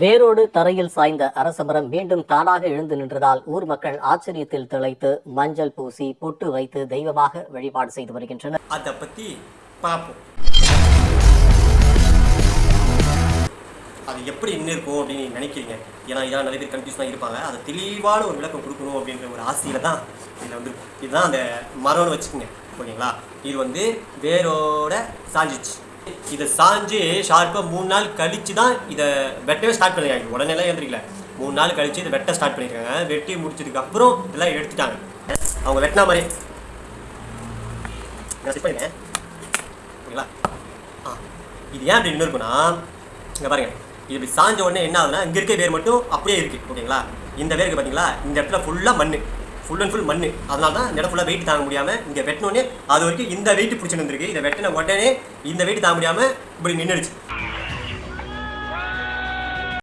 வேரோடு தரையில் சாய்ந்த அரசமரம் மீண்டும் தானாக எழுந்து நின்றதால் ஊர் மக்கள் ஆச்சரியத்தில் திளைத்து மஞ்சள் பூசி பொட்டு வைத்து தெய்வமாக வழிபாடு செய்து வருகின்றனர். அதை பற்றி பார்ப்போம் அது எப்படி இன்னும் இருக்கும் அப்படின்னு நினைக்கிறீங்க? ஏன்னா இதான் நிறைய பேர் கன்ஃபியூஷனாக இருப்பாங்க. அதை தெளிவான ஒரு விளக்கம் கொடுக்கணும் அப்படின்ற ஒரு ஆசையில் தான் இதில் வந்து இதுதான் அந்த மரம்னு வச்சுக்கோங்க. ஓகேங்களா? இது வந்து வேரோட சாஞ்சிச்சு. இதை சாஞ்சு ஷார்ப்பாக மூணு நாள் கழிச்சு தான் இதை வெட்டவே ஸ்டார்ட் பண்ணிருக்காங்க. உடனேலாம் எழுந்திரிக்கல. மூணு நாள் கழிச்சு இதை வெட்ட ஸ்டார்ட் பண்ணியிருக்காங்க வெட்டி முடிச்சதுக்கு அப்புறம் இதெல்லாம் எடுத்துட்டாங்க. அவங்க வெட்டினா மாதிரி. நான் செட் பண்ணிட்டேன். ஓகேங்களா? ஆ. இது ஏன் அப்படி நின்று இருக்குன்னா இங்கே பாருங்க. இது இப்படி சாஞ்ச உடனே என்ன ஆகுதுன்னா இங்கே இருக்க வேர் மட்டும் அப்படியே இருக்குது ஓகேங்களா? இந்த வேருக்கு பார்த்தீங்களா இந்த இடத்துல ஃபுல்லாக மண் ஃபுல் அண்ட் ஃபுல் மண் அதனால தான் இந்த இடம் ஃபுல்லாக வெயிட் தாங்க முடியாமல் இங்கே வெட்டினோடனே அது வரைக்கும் இந்த வெயிட் பிடிச்சிட்டு இருந்திருக்கு இதை வெட்டின உடனே இந்த வெயிட் தாங்க முடியாமல் இப்படி நின்றுடுச்சு